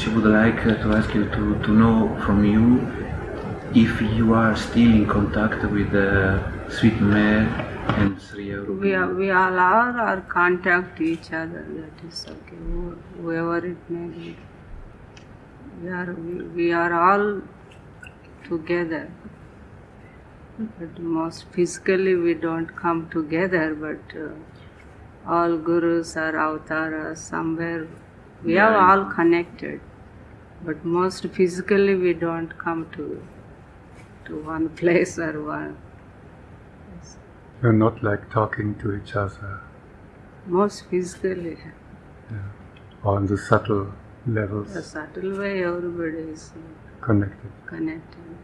she would like uh, to ask you to, to know from you if you are still in contact with uh, Sweet Mare and Sri Aurobindo. We, are, we all are, are contact each other. That is okay. Who- Whoever it may be. We are, we, we are all together. But most physically we don't come together, but uh, all gurus are avataras somewhere. We are all connected, but most physically we don't come to to one place or one. You're not like talking to each other Most physically, on the subtle levels the subtle way everybody is connected. connected.